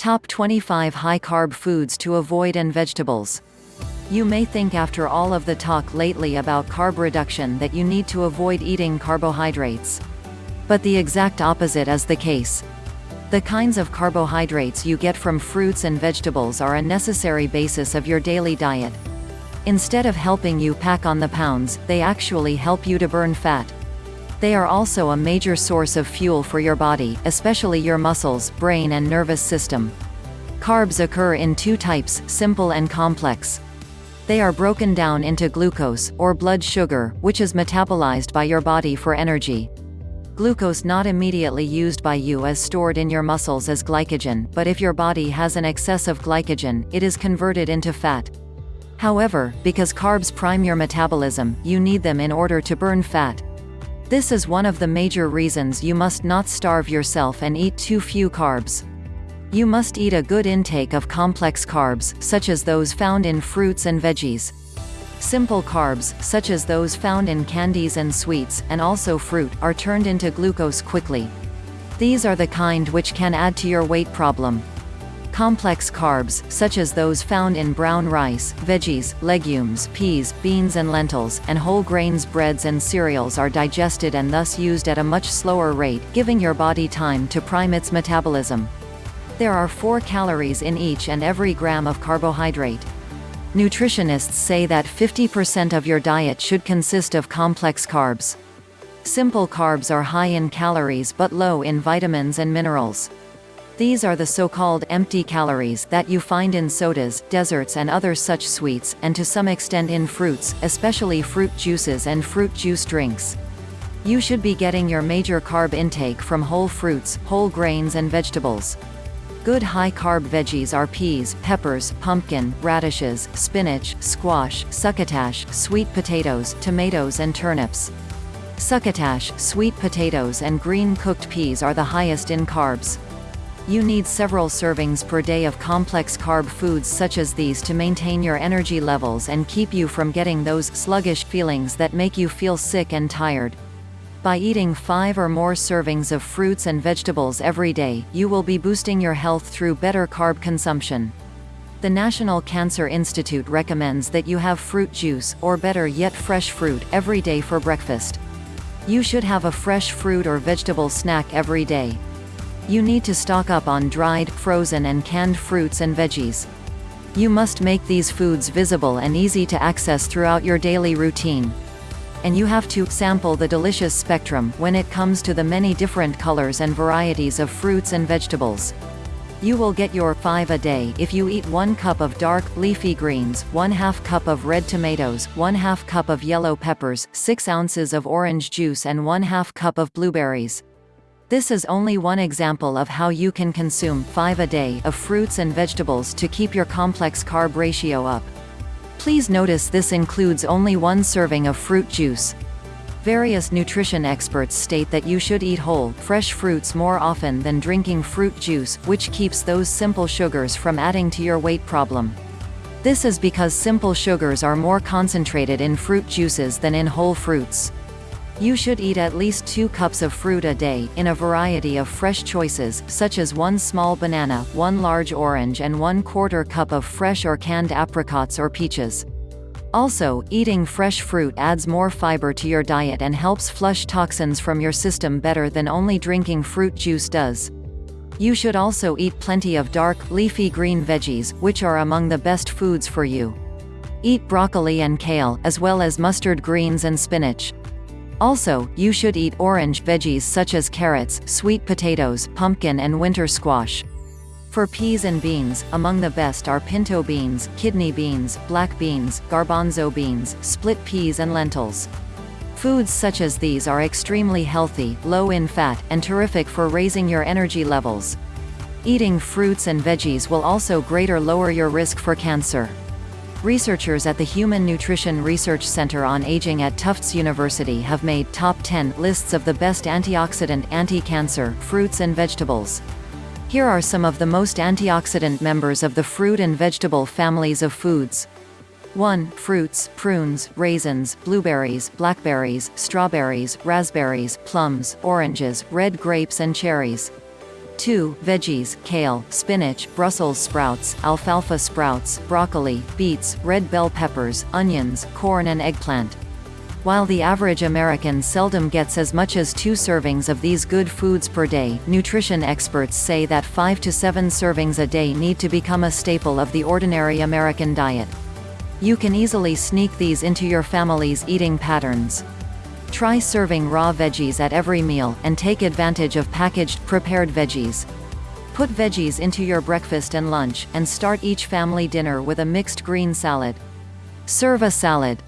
Top 25 High-Carb Foods to Avoid and Vegetables. You may think after all of the talk lately about carb reduction that you need to avoid eating carbohydrates. But the exact opposite is the case. The kinds of carbohydrates you get from fruits and vegetables are a necessary basis of your daily diet. Instead of helping you pack on the pounds, they actually help you to burn fat. They are also a major source of fuel for your body, especially your muscles, brain and nervous system. Carbs occur in two types, simple and complex. They are broken down into glucose, or blood sugar, which is metabolized by your body for energy. Glucose not immediately used by you is stored in your muscles as glycogen, but if your body has an excess of glycogen, it is converted into fat. However, because carbs prime your metabolism, you need them in order to burn fat. This is one of the major reasons you must not starve yourself and eat too few carbs. You must eat a good intake of complex carbs, such as those found in fruits and veggies. Simple carbs, such as those found in candies and sweets, and also fruit, are turned into glucose quickly. These are the kind which can add to your weight problem. Complex carbs, such as those found in brown rice, veggies, legumes, peas, beans and lentils, and whole grains breads and cereals are digested and thus used at a much slower rate, giving your body time to prime its metabolism. There are 4 calories in each and every gram of carbohydrate. Nutritionists say that 50% of your diet should consist of complex carbs. Simple carbs are high in calories but low in vitamins and minerals. These are the so-called empty calories that you find in sodas, desserts and other such sweets, and to some extent in fruits, especially fruit juices and fruit juice drinks. You should be getting your major carb intake from whole fruits, whole grains and vegetables. Good high-carb veggies are peas, peppers, pumpkin, radishes, spinach, squash, succotash, sweet potatoes, tomatoes and turnips. Succotash, sweet potatoes and green cooked peas are the highest in carbs. You need several servings per day of complex carb foods such as these to maintain your energy levels and keep you from getting those sluggish feelings that make you feel sick and tired. By eating five or more servings of fruits and vegetables every day, you will be boosting your health through better carb consumption. The National Cancer Institute recommends that you have fruit juice, or better yet fresh fruit, every day for breakfast. You should have a fresh fruit or vegetable snack every day. You need to stock up on dried, frozen and canned fruits and veggies. You must make these foods visible and easy to access throughout your daily routine. And you have to sample the delicious spectrum when it comes to the many different colors and varieties of fruits and vegetables. You will get your 5 a day if you eat 1 cup of dark, leafy greens, 1 half cup of red tomatoes, 1 half cup of yellow peppers, 6 ounces of orange juice and 1 half cup of blueberries. This is only one example of how you can consume 5 a day of fruits and vegetables to keep your complex carb ratio up. Please notice this includes only one serving of fruit juice. Various nutrition experts state that you should eat whole, fresh fruits more often than drinking fruit juice, which keeps those simple sugars from adding to your weight problem. This is because simple sugars are more concentrated in fruit juices than in whole fruits. You should eat at least 2 cups of fruit a day, in a variety of fresh choices, such as 1 small banana, 1 large orange and 1 quarter cup of fresh or canned apricots or peaches. Also, eating fresh fruit adds more fiber to your diet and helps flush toxins from your system better than only drinking fruit juice does. You should also eat plenty of dark, leafy green veggies, which are among the best foods for you. Eat broccoli and kale, as well as mustard greens and spinach. Also, you should eat orange veggies such as carrots, sweet potatoes, pumpkin and winter squash. For peas and beans, among the best are pinto beans, kidney beans, black beans, garbanzo beans, split peas and lentils. Foods such as these are extremely healthy, low in fat, and terrific for raising your energy levels. Eating fruits and veggies will also greater lower your risk for cancer. Researchers at the Human Nutrition Research Center on Aging at Tufts University have made top 10 lists of the best antioxidant anti-cancer fruits and vegetables. Here are some of the most antioxidant members of the fruit and vegetable families of foods. 1. Fruits, prunes, raisins, blueberries, blackberries, strawberries, raspberries, plums, oranges, red grapes and cherries. 2. Veggies, kale, spinach, Brussels sprouts, alfalfa sprouts, broccoli, beets, red bell peppers, onions, corn and eggplant. While the average American seldom gets as much as two servings of these good foods per day, nutrition experts say that 5 to 7 servings a day need to become a staple of the ordinary American diet. You can easily sneak these into your family's eating patterns. Try serving raw veggies at every meal, and take advantage of packaged, prepared veggies. Put veggies into your breakfast and lunch, and start each family dinner with a mixed green salad. Serve a salad.